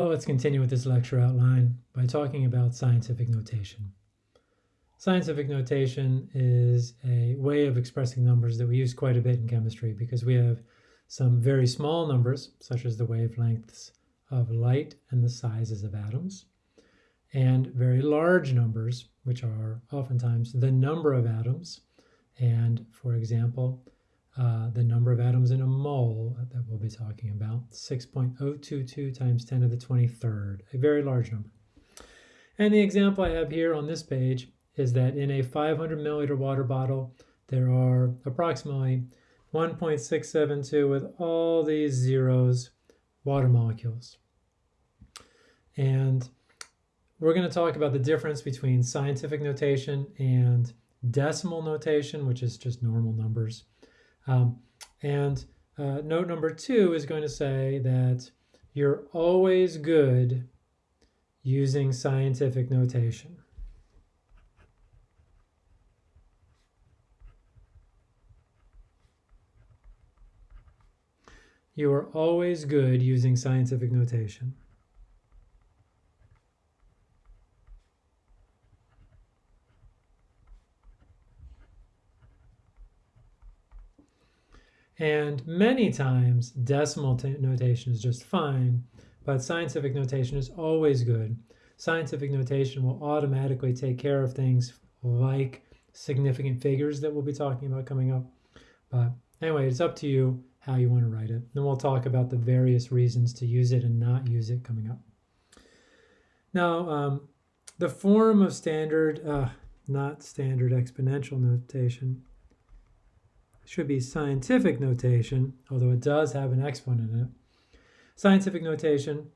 Well, let's continue with this lecture outline by talking about scientific notation. Scientific notation is a way of expressing numbers that we use quite a bit in chemistry because we have some very small numbers, such as the wavelengths of light and the sizes of atoms, and very large numbers, which are oftentimes the number of atoms, and for example, uh, the number of atoms in a mole that we'll be talking about, 6.022 times 10 to the 23rd, a very large number. And the example I have here on this page is that in a 500 milliliter water bottle, there are approximately 1.672 with all these zeros water molecules. And we're going to talk about the difference between scientific notation and decimal notation, which is just normal numbers. Um, and uh, note number two is going to say that you're always good using scientific notation. You are always good using scientific notation. And many times decimal notation is just fine, but scientific notation is always good. Scientific notation will automatically take care of things like significant figures that we'll be talking about coming up. But anyway, it's up to you how you want to write it. Then we'll talk about the various reasons to use it and not use it coming up. Now, um, the form of standard, uh, not standard exponential notation, should be scientific notation, although it does have an exponent in it. Scientific notation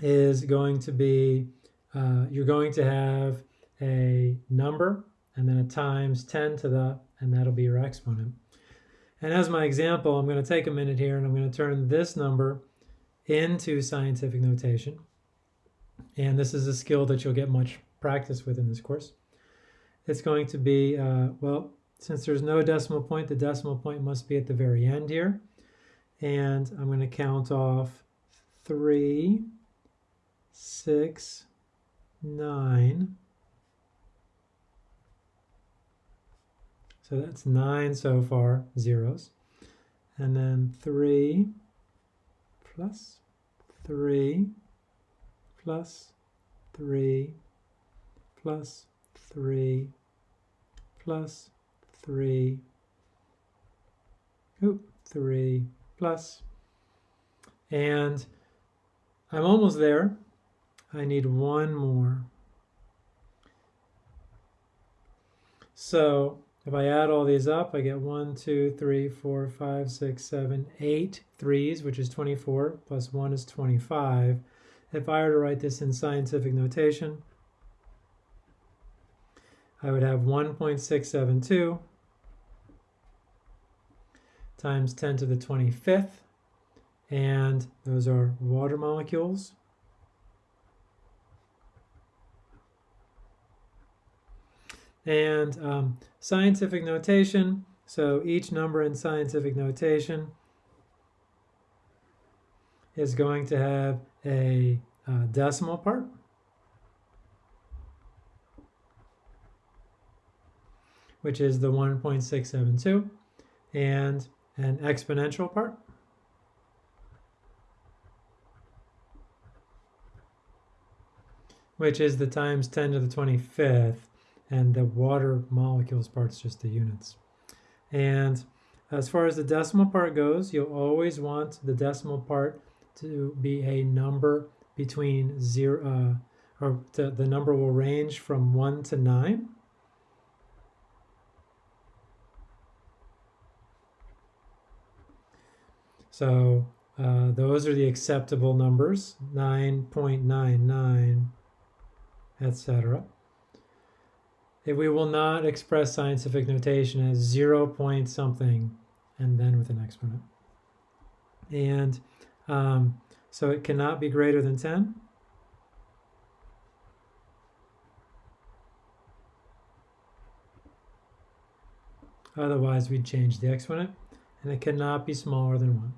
is going to be, uh, you're going to have a number and then a times 10 to the, and that'll be your exponent. And as my example, I'm going to take a minute here and I'm going to turn this number into scientific notation. And this is a skill that you'll get much practice with in this course. It's going to be, uh, well, since there's no decimal point, the decimal point must be at the very end here. And I'm going to count off 3, 6, 9. So that's 9 so far, zeros. And then 3 plus 3 plus 3 plus 3 plus three, oop, three plus. plus, and I'm almost there. I need one more. So if I add all these up, I get one, two, three, four, five, six, seven, eight threes, which is 24, plus one is 25. If I were to write this in scientific notation, I would have 1.672 times 10 to the 25th. And those are water molecules. And um, scientific notation, so each number in scientific notation is going to have a uh, decimal part. which is the 1.672. And an exponential part. which is the times 10 to the 25th, and the water molecules part's just the units. And as far as the decimal part goes, you'll always want the decimal part to be a number between zero, uh, or the, the number will range from 1 to 9. So uh, those are the acceptable numbers, 9.99, etc. We will not express scientific notation as 0 point something and then with an exponent. And um, so it cannot be greater than 10. Otherwise, we'd change the exponent, and it cannot be smaller than 1.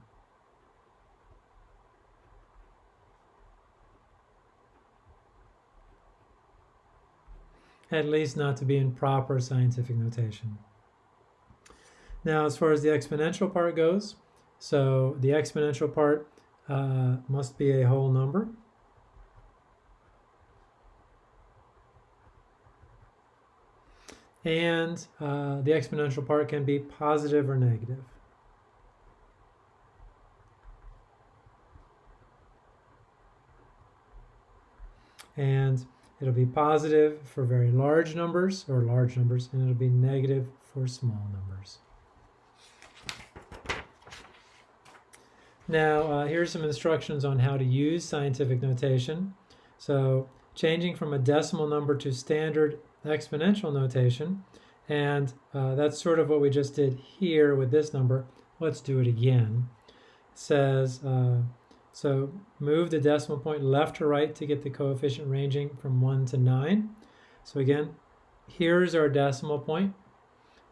At least not to be in proper scientific notation. Now, as far as the exponential part goes, so the exponential part uh, must be a whole number. And uh, the exponential part can be positive or negative. And it'll be positive for very large numbers or large numbers, and it'll be negative for small numbers. Now, uh, here's some instructions on how to use scientific notation. So, changing from a decimal number to standard exponential notation, and uh, that's sort of what we just did here with this number. Let's do it again. It says, uh, so move the decimal point left to right to get the coefficient ranging from 1 to 9. So again, here's our decimal point.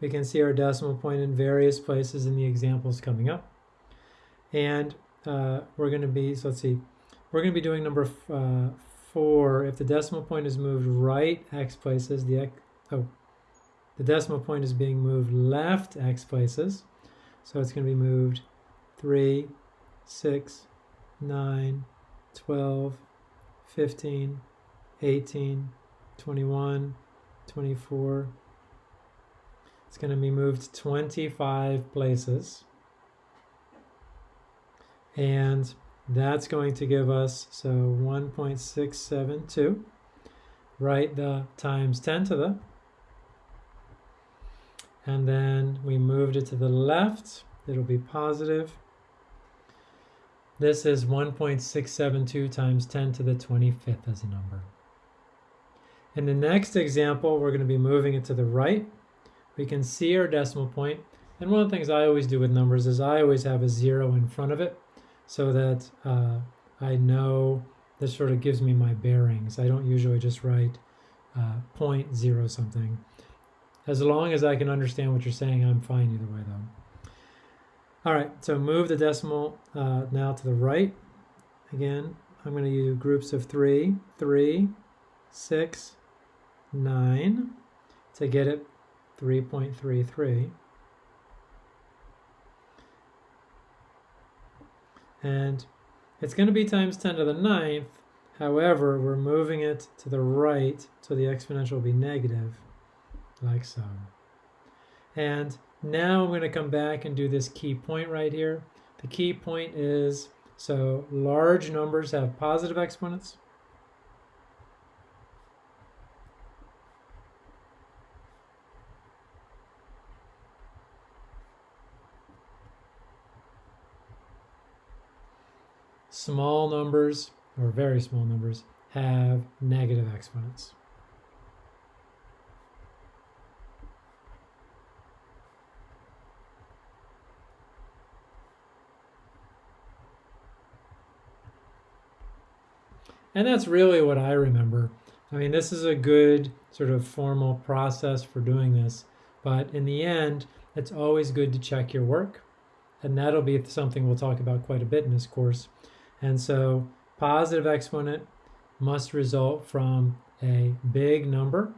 We can see our decimal point in various places in the examples coming up. And uh, we're going to be, so let's see, we're going to be doing number uh, four. If the decimal point is moved right x places, the x, oh, the decimal point is being moved left x places. So it's going to be moved 3, 6, 9, 12, 15, 18, 21, 24. It's going to be moved 25 places. And that's going to give us, so 1.672. Write the times 10 to the. And then we moved it to the left. It'll be positive. This is 1.672 times 10 to the 25th as a number. In the next example, we're going to be moving it to the right. We can see our decimal point. And one of the things I always do with numbers is I always have a zero in front of it so that uh, I know this sort of gives me my bearings. I don't usually just write uh, point zero something. As long as I can understand what you're saying, I'm fine either way though. All right, so move the decimal uh, now to the right. Again, I'm going to use groups of three, three, six, nine to get it 3.33. and it's going to be times 10 to the ninth. However, we're moving it to the right, so the exponential will be negative, like so. And now I'm going to come back and do this key point right here. The key point is, so large numbers have positive exponents, small numbers, or very small numbers, have negative exponents. And that's really what I remember. I mean, this is a good sort of formal process for doing this, but in the end, it's always good to check your work. And that'll be something we'll talk about quite a bit in this course. And so positive exponent must result from a big number.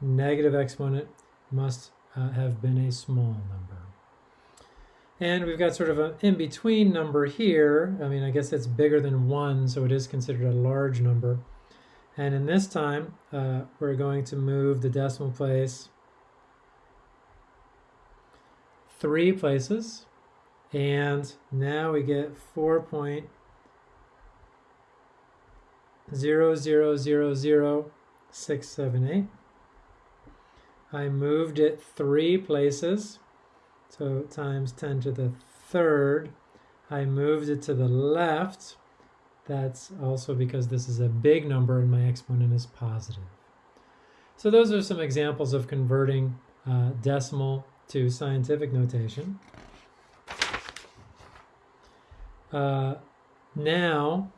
Negative exponent must uh, have been a small number. And we've got sort of an in-between number here. I mean, I guess it's bigger than 1, so it is considered a large number. And in this time, uh, we're going to move the decimal place three places. And now we get 4.0 zero zero zero zero six seven eight. I moved it three places, so times 10 to the third. I moved it to the left. That's also because this is a big number and my exponent is positive. So those are some examples of converting uh, decimal to scientific notation. Uh, now,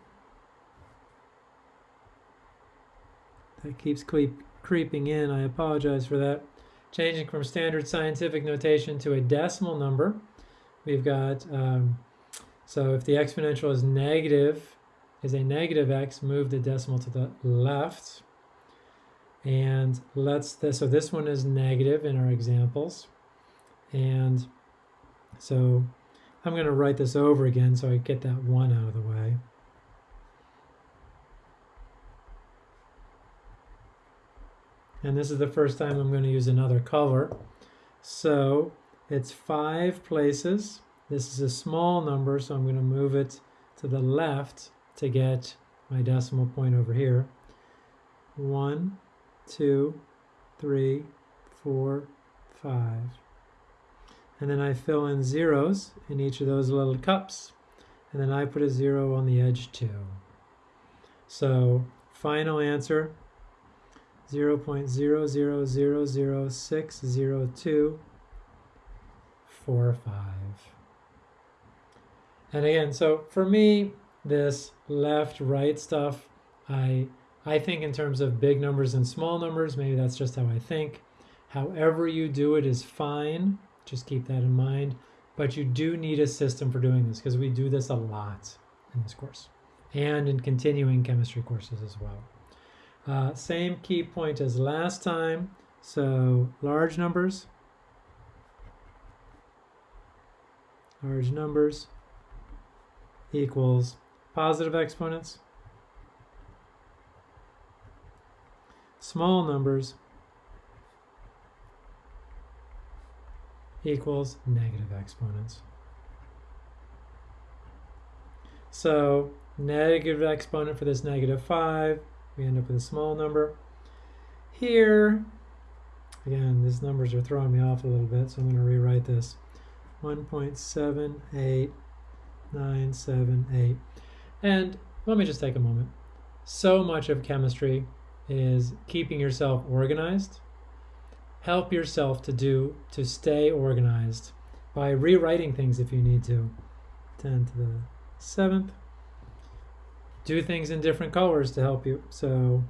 That keeps creep, creeping in. I apologize for that. Changing from standard scientific notation to a decimal number, we've got, um, so if the exponential is negative, is a negative x, move the decimal to the left. And let's, th so this one is negative in our examples. And so I'm going to write this over again so I get that 1 out of the way. And this is the first time I'm going to use another color. So it's five places. This is a small number, so I'm going to move it to the left to get my decimal point over here. One, two, three, four, five. And then I fill in zeros in each of those little cups. And then I put a zero on the edge too. So final answer, 0 0.00060245. And again, so for me, this left, right stuff, I, I think in terms of big numbers and small numbers, maybe that's just how I think. However you do it is fine, just keep that in mind. But you do need a system for doing this because we do this a lot in this course and in continuing chemistry courses as well. Uh, same key point as last time. So large numbers, large numbers equals positive exponents, small numbers equals negative exponents. So negative exponent for this negative 5, we end up with a small number. Here, again, these numbers are throwing me off a little bit, so I'm going to rewrite this. 1.78978. And let me just take a moment. So much of chemistry is keeping yourself organized. Help yourself to do, to stay organized by rewriting things if you need to. 10 to the 7th do things in different colors to help you. So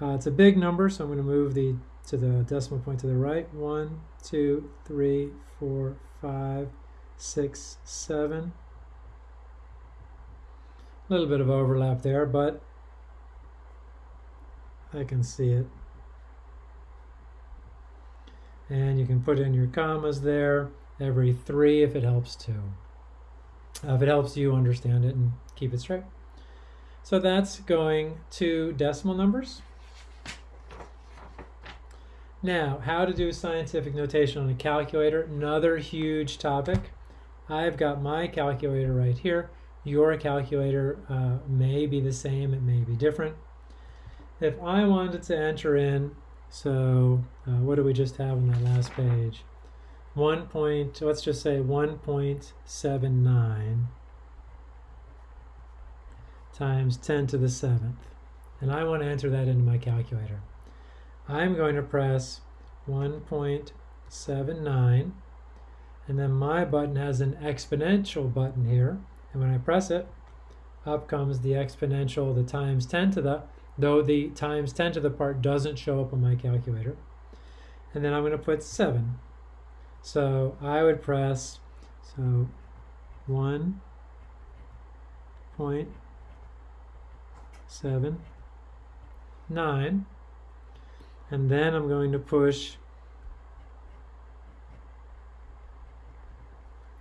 uh, it's a big number, so I'm going to move the to the decimal point to the right. One, two, three, four, five, six, seven. A little bit of overlap there, but I can see it. And you can put in your commas there every three if it helps to, Uh, if it helps you understand it and keep it straight. So that's going to decimal numbers. Now, how to do scientific notation on a calculator, another huge topic. I've got my calculator right here. Your calculator uh, may be the same, it may be different. If I wanted to enter in, so uh, what do we just have on that last page? 1 point, let's just say 1.79 times 10 to the 7th. And I want to enter that into my calculator. I'm going to press 1.79 and then my button has an exponential button here and when I press it up comes the exponential the times 10 to the though the times 10 to the part doesn't show up on my calculator and then I'm going to put 7 so I would press so 1 point seven, nine, and then I'm going to push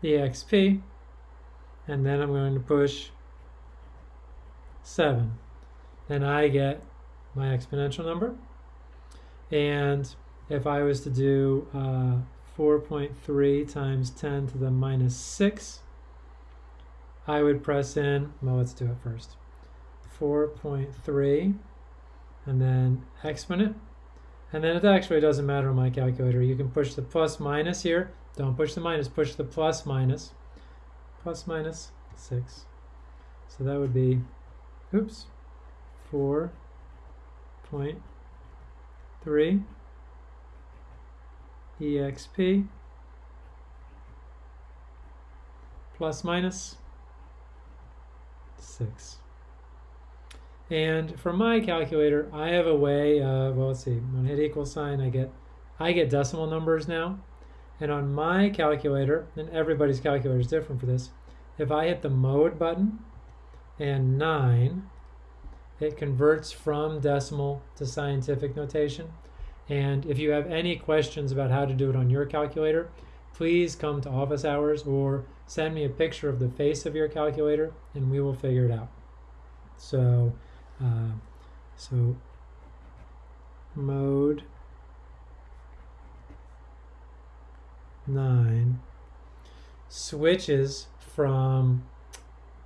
the XP, and then I'm going to push 7. Then I get my exponential number. And if I was to do uh, 4.3 times 10 to the minus 6, I would press in, well, let's do it first. 4.3 and then exponent. And then it actually doesn't matter on my calculator. You can push the plus minus here. Don't push the minus, push the plus minus. Plus minus 6. So that would be, oops, 4.3 exp plus minus 6. And for my calculator, I have a way of, well, let's see, when I hit equal sign, I get, I get decimal numbers now. And on my calculator, and everybody's calculator is different for this, if I hit the mode button and 9, it converts from decimal to scientific notation. And if you have any questions about how to do it on your calculator, please come to office hours or send me a picture of the face of your calculator and we will figure it out. So, uh, so mode 9 switches from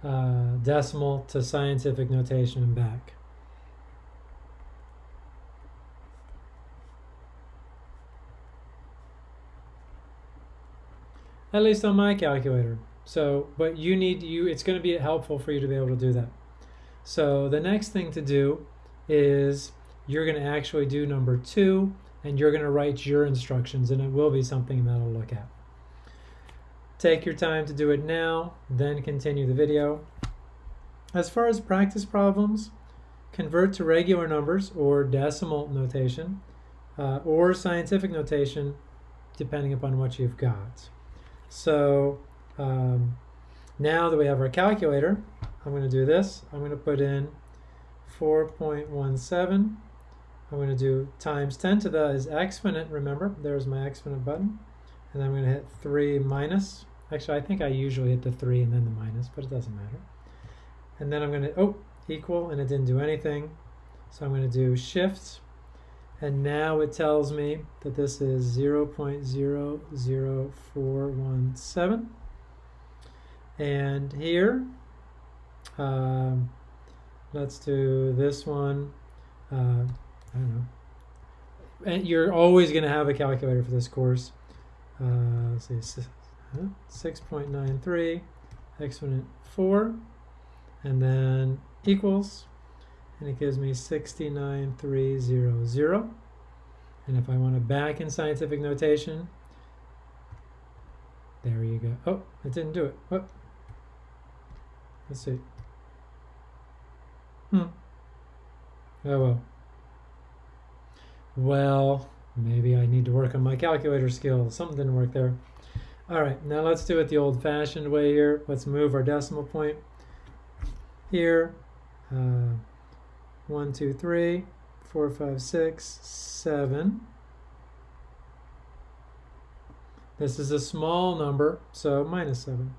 uh, decimal to scientific notation and back. At least on my calculator. So, but you need you it's going to be helpful for you to be able to do that. So the next thing to do is you're going to actually do number two and you're going to write your instructions and it will be something that I'll look at. Take your time to do it now, then continue the video. As far as practice problems, convert to regular numbers or decimal notation uh, or scientific notation depending upon what you've got. So um, now that we have our calculator, I'm going to do this. I'm going to put in 4.17. I'm going to do times 10 to the is exponent, remember, there's my exponent button. And then I'm going to hit 3 minus. Actually, I think I usually hit the 3 and then the minus, but it doesn't matter. And then I'm going to, oh, equal, and it didn't do anything. So I'm going to do shift. And now it tells me that this is 0 0.00417. And here, um, let's do this one. Uh, I don't know. And you're always going to have a calculator for this course. Uh, let's see, 6.93, exponent 4, and then equals, and it gives me 69300. And if I want to back in scientific notation, there you go. Oh, it didn't do it. Oh. Let's see. Hmm. Oh well. Well, maybe I need to work on my calculator skills. Something didn't work there. All right, now let's do it the old-fashioned way here. Let's move our decimal point here. Uh, one, two, three, four, five, six, seven. This is a small number, so minus 7.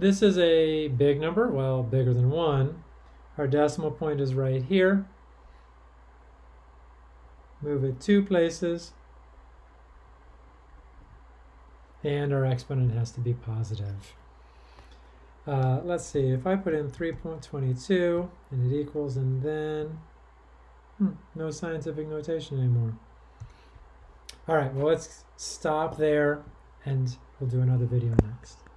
This is a big number, well, bigger than 1. Our decimal point is right here. Move it two places. And our exponent has to be positive. Uh, let's see, if I put in 3.22 and it equals, and then hmm, no scientific notation anymore. All right, well, let's stop there and we'll do another video next.